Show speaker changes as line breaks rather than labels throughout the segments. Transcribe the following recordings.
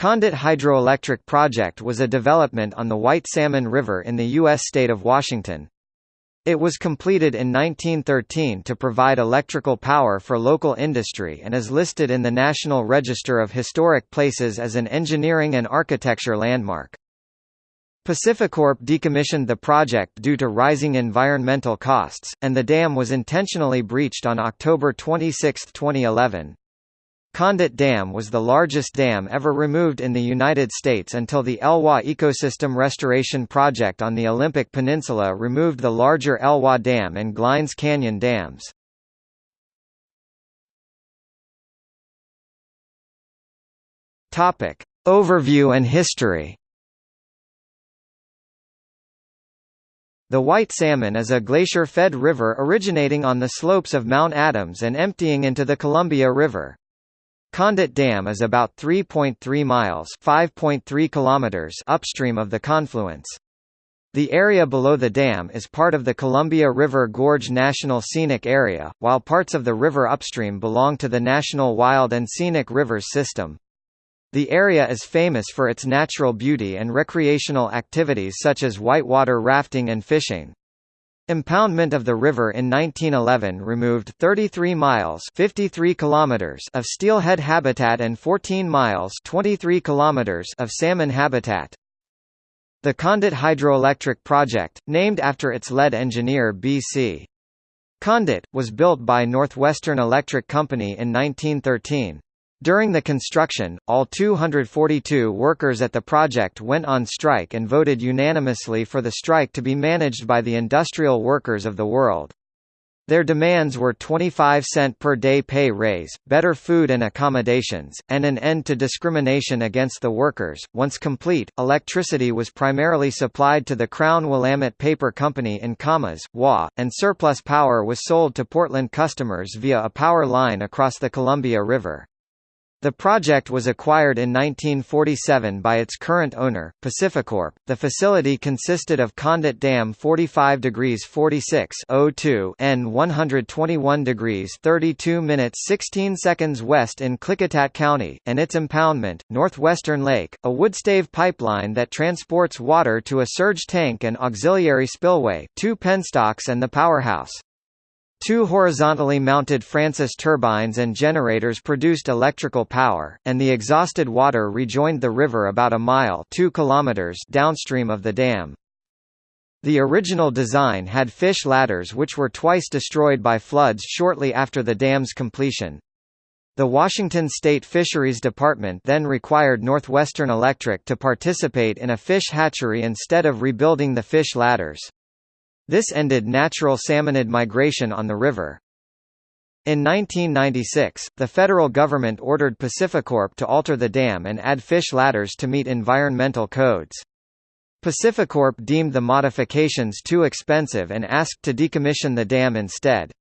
Condit Hydroelectric Project was a development on the White Salmon River in the U.S. state of Washington. It was completed in 1913 to provide electrical power for local industry and is listed in the National Register of Historic Places as an engineering and architecture landmark. Pacificorp decommissioned the project due to rising environmental costs, and the dam was intentionally breached on October 26, 2011. Condit Dam was the largest dam ever removed in the United States until the Elwha Ecosystem Restoration Project on the Olympic Peninsula removed the larger Elwha Dam and Glines Canyon dams. Topic. Overview and history The White Salmon is a glacier-fed river originating on the slopes of Mount Adams and emptying into the Columbia River. Condit Dam is about 3.3 miles (5.3 kilometers) upstream of the confluence. The area below the dam is part of the Columbia River Gorge National Scenic Area, while parts of the river upstream belong to the National Wild and Scenic Rivers System. The area is famous for its natural beauty and recreational activities such as whitewater rafting and fishing. Impoundment of the river in 1911 removed 33 miles 53 kilometers of steelhead habitat and 14 miles 23 kilometers of salmon habitat. The Condit Hydroelectric Project, named after its lead engineer B.C. Condit, was built by Northwestern Electric Company in 1913. During the construction, all 242 workers at the project went on strike and voted unanimously for the strike to be managed by the industrial workers of the world. Their demands were 25 cent per day pay raise, better food and accommodations, and an end to discrimination against the workers. Once complete, electricity was primarily supplied to the Crown Willamette Paper Company in Camas, WA, and surplus power was sold to Portland customers via a power line across the Columbia River. The project was acquired in 1947 by its current owner, Pacificorp. The facility consisted of Condit Dam 45 degrees 46 02 N 121 degrees 32 minutes 16 seconds west in Klickitat County, and its impoundment, Northwestern Lake, a woodstave pipeline that transports water to a surge tank and auxiliary spillway, two penstocks and the powerhouse. Two horizontally mounted Francis turbines and generators produced electrical power, and the exhausted water rejoined the river about a mile 2 kilometers downstream of the dam. The original design had fish ladders which were twice destroyed by floods shortly after the dam's completion. The Washington State Fisheries Department then required Northwestern Electric to participate in a fish hatchery instead of rebuilding the fish ladders. This ended natural salmonid migration on the river. In 1996, the federal government ordered Pacificorp to alter the dam and add fish ladders to meet environmental codes. Pacificorp deemed the modifications too expensive and asked to decommission the dam instead.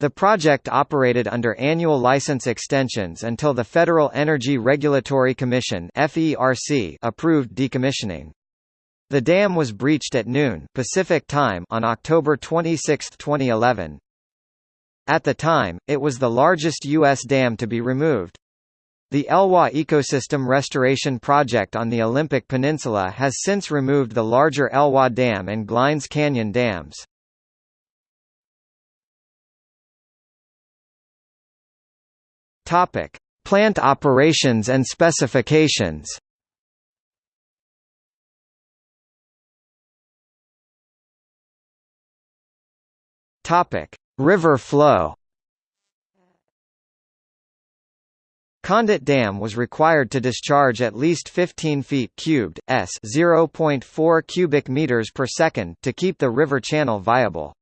The project operated under annual license extensions until the Federal Energy Regulatory Commission approved decommissioning. The dam was breached at noon Pacific time on October 26, 2011. At the time, it was the largest U.S. dam to be removed. The Elwha Ecosystem Restoration Project on the Olympic Peninsula has since removed the larger Elwha Dam and Glines Canyon dams. Plant operations and specifications. Topic: River flow. Condit Dam was required to discharge at least 15 feet cubed s 0.4 cubic meters per second to keep the river channel viable.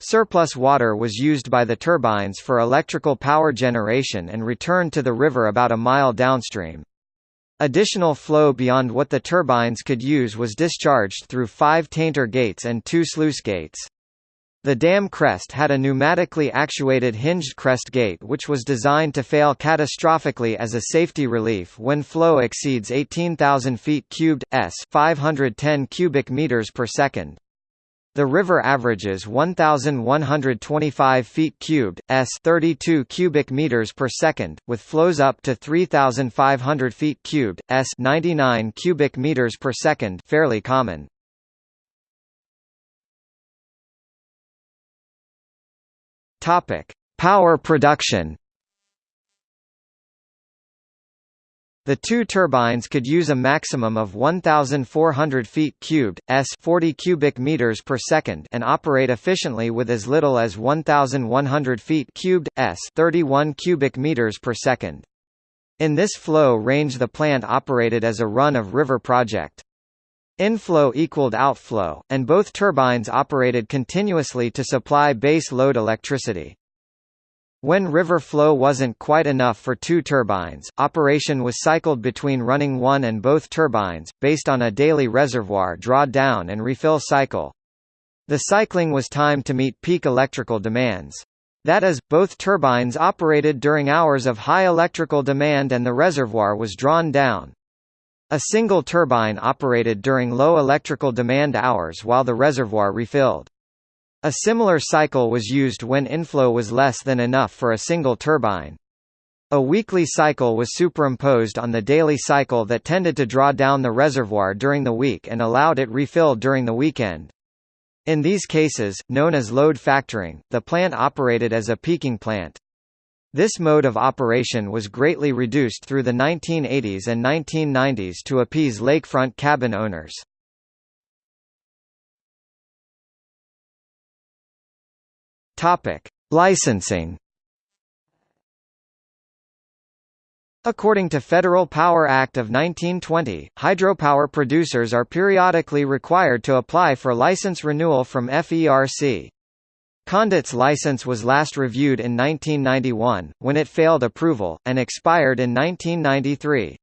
Surplus water was used by the turbines for electrical power generation and returned to the river about a mile downstream. Additional flow beyond what the turbines could use was discharged through five tainter gates and two sluice gates. The dam crest had a pneumatically actuated hinged crest gate which was designed to fail catastrophically as a safety relief when flow exceeds 18,000 feet cubed s 510 cubic meters per second. The river averages 1125 feet cubed s 32 cubic meters per second with flows up to 3500 feet cubed s 99 cubic meters per second fairly common. Topic: Power production. The two turbines could use a maximum of 1,400 feet cubed s 40 cubic meters per second and operate efficiently with as little as 1,100 feet cubed s 31 cubic meters per second. In this flow range the plant operated as a run-of-river project. Inflow equaled outflow, and both turbines operated continuously to supply base load electricity. When river flow wasn't quite enough for two turbines, operation was cycled between running one and both turbines, based on a daily reservoir draw down and refill cycle. The cycling was timed to meet peak electrical demands. That is, both turbines operated during hours of high electrical demand and the reservoir was drawn down. A single turbine operated during low electrical demand hours while the reservoir refilled. A similar cycle was used when inflow was less than enough for a single turbine. A weekly cycle was superimposed on the daily cycle that tended to draw down the reservoir during the week and allowed it refilled during the weekend. In these cases, known as load factoring, the plant operated as a peaking plant. This mode of operation was greatly reduced through the 1980s and 1990s to appease lakefront cabin owners. Topic: Licensing. According to Federal Power Act of 1920, hydropower producers are periodically required to apply for license renewal from FERC. Condit's license was last reviewed in 1991, when it failed approval, and expired in 1993.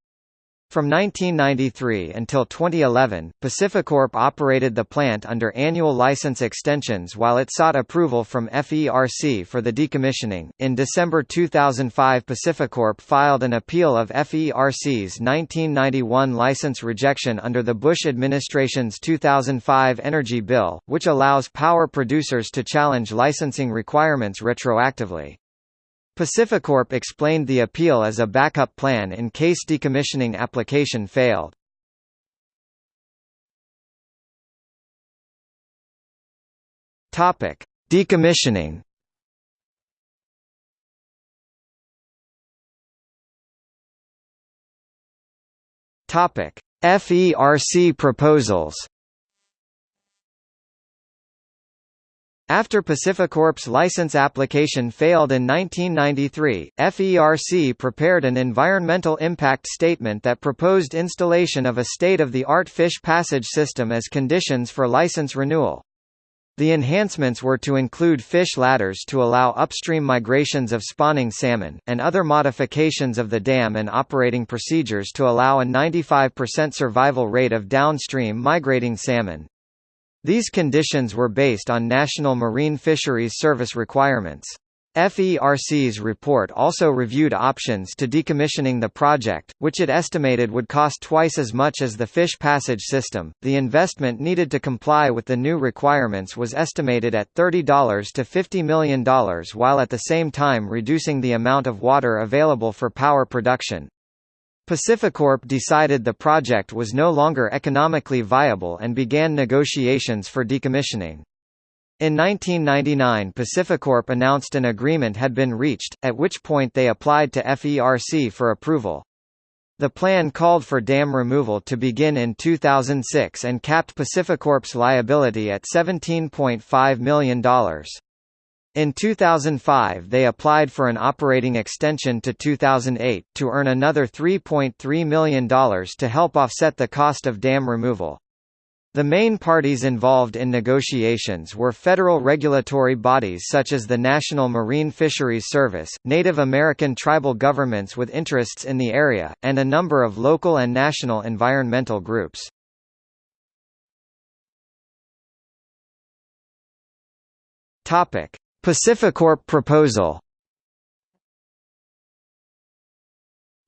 From 1993 until 2011, PacifiCorp operated the plant under annual license extensions while it sought approval from FERC for the decommissioning. In December 2005, PacifiCorp filed an appeal of FERC's 1991 license rejection under the Bush administration's 2005 energy bill, which allows power producers to challenge licensing requirements retroactively. PacifiCorp explained the appeal as a backup plan in case decommissioning application failed. Topic: Decommissioning. Topic: FERC proposals. After PacifiCorp's license application failed in 1993, FERC prepared an environmental impact statement that proposed installation of a state-of-the-art fish passage system as conditions for license renewal. The enhancements were to include fish ladders to allow upstream migrations of spawning salmon, and other modifications of the dam and operating procedures to allow a 95% survival rate of downstream migrating salmon. These conditions were based on National Marine Fisheries Service requirements. FERC's report also reviewed options to decommissioning the project, which it estimated would cost twice as much as the fish passage system. The investment needed to comply with the new requirements was estimated at $30 to $50 million while at the same time reducing the amount of water available for power production. Pacificorp decided the project was no longer economically viable and began negotiations for decommissioning. In 1999 Pacificorp announced an agreement had been reached, at which point they applied to FERC for approval. The plan called for dam removal to begin in 2006 and capped Pacificorp's liability at $17.5 million. In 2005 they applied for an operating extension to 2008, to earn another $3.3 million to help offset the cost of dam removal. The main parties involved in negotiations were federal regulatory bodies such as the National Marine Fisheries Service, Native American tribal governments with interests in the area, and a number of local and national environmental groups. Topic: Pacificorp proposal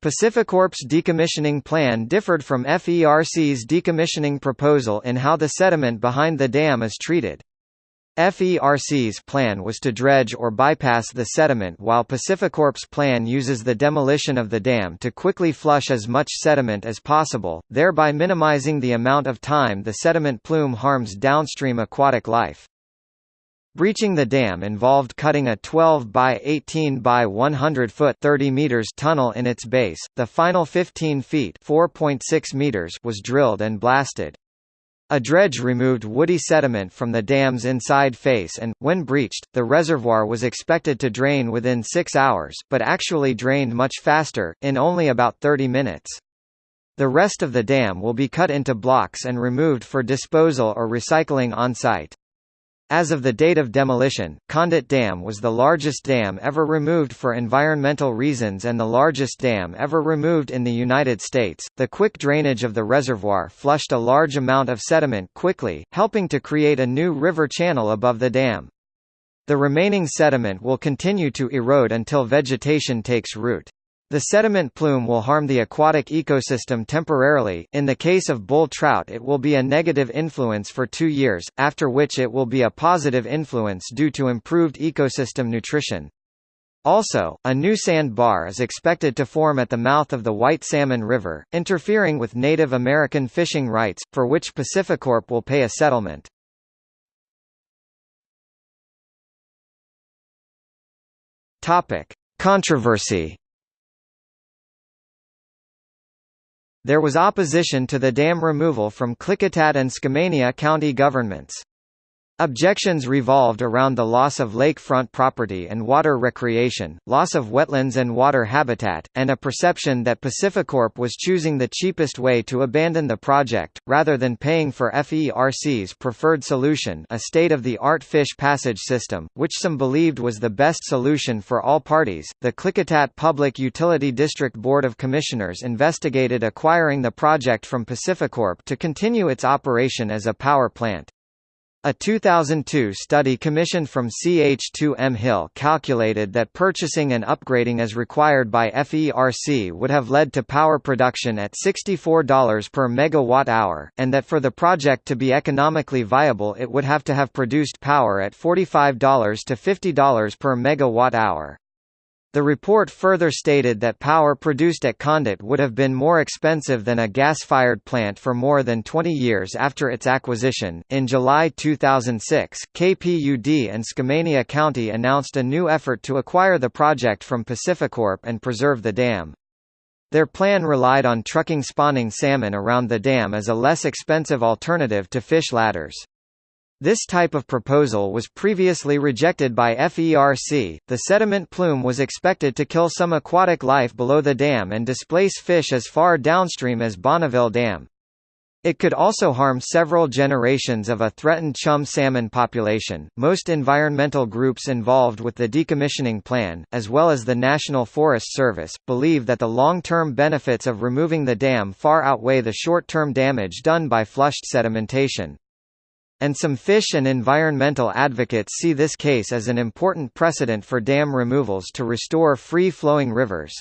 Pacificorp's decommissioning plan differed from FERC's decommissioning proposal in how the sediment behind the dam is treated. FERC's plan was to dredge or bypass the sediment while PacifiCorp's plan uses the demolition of the dam to quickly flush as much sediment as possible, thereby minimizing the amount of time the sediment plume harms downstream aquatic life. Breaching the dam involved cutting a 12 by 18 by 100 foot 30 meters tunnel in its base. The final 15 feet 4.6 meters was drilled and blasted. A dredge removed woody sediment from the dam's inside face and, when breached, the reservoir was expected to drain within six hours, but actually drained much faster, in only about 30 minutes. The rest of the dam will be cut into blocks and removed for disposal or recycling on-site. As of the date of demolition, Condit Dam was the largest dam ever removed for environmental reasons and the largest dam ever removed in the United States. The quick drainage of the reservoir flushed a large amount of sediment quickly, helping to create a new river channel above the dam. The remaining sediment will continue to erode until vegetation takes root. The sediment plume will harm the aquatic ecosystem temporarily, in the case of bull trout it will be a negative influence for two years, after which it will be a positive influence due to improved ecosystem nutrition. Also, a new sand bar is expected to form at the mouth of the White Salmon River, interfering with Native American fishing rights, for which PacifiCorp will pay a settlement. Controversy There was opposition to the dam removal from Klickitat and Skamania county governments. Objections revolved around the loss of lakefront property and water recreation, loss of wetlands and water habitat, and a perception that PacifiCorp was choosing the cheapest way to abandon the project, rather than paying for FERC's preferred solution a state-of-the-art fish passage system, which some believed was the best solution for all parties. The Klickitat Public Utility District Board of Commissioners investigated acquiring the project from PacifiCorp to continue its operation as a power plant. A 2002 study commissioned from CH2M Hill calculated that purchasing and upgrading as required by FERC would have led to power production at $64 per megawatt-hour, and that for the project to be economically viable it would have to have produced power at $45 to $50 per megawatt-hour. The report further stated that power produced at Condit would have been more expensive than a gas-fired plant for more than 20 years after its acquisition. In July 2006, KPUD and Skamania County announced a new effort to acquire the project from PacifiCorp and preserve the dam. Their plan relied on trucking spawning salmon around the dam as a less expensive alternative to fish ladders. This type of proposal was previously rejected by FERC. The sediment plume was expected to kill some aquatic life below the dam and displace fish as far downstream as Bonneville Dam. It could also harm several generations of a threatened chum salmon population. Most environmental groups involved with the decommissioning plan, as well as the National Forest Service, believe that the long-term benefits of removing the dam far outweigh the short-term damage done by flushed sedimentation and some fish and environmental advocates see this case as an important precedent for dam removals to restore free-flowing rivers.